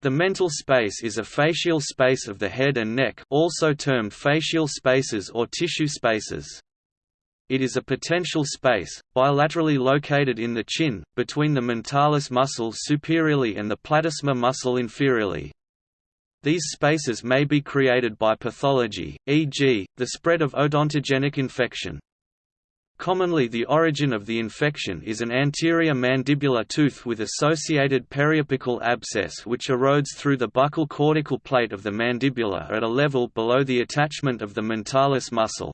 The mental space is a facial space of the head and neck also termed facial spaces or tissue spaces. It is a potential space, bilaterally located in the chin, between the mentalis muscle superiorly and the platysma muscle inferiorly. These spaces may be created by pathology, e.g., the spread of odontogenic infection. Commonly the origin of the infection is an anterior mandibular tooth with associated periapical abscess which erodes through the buccal cortical plate of the mandibula at a level below the attachment of the mentalis muscle.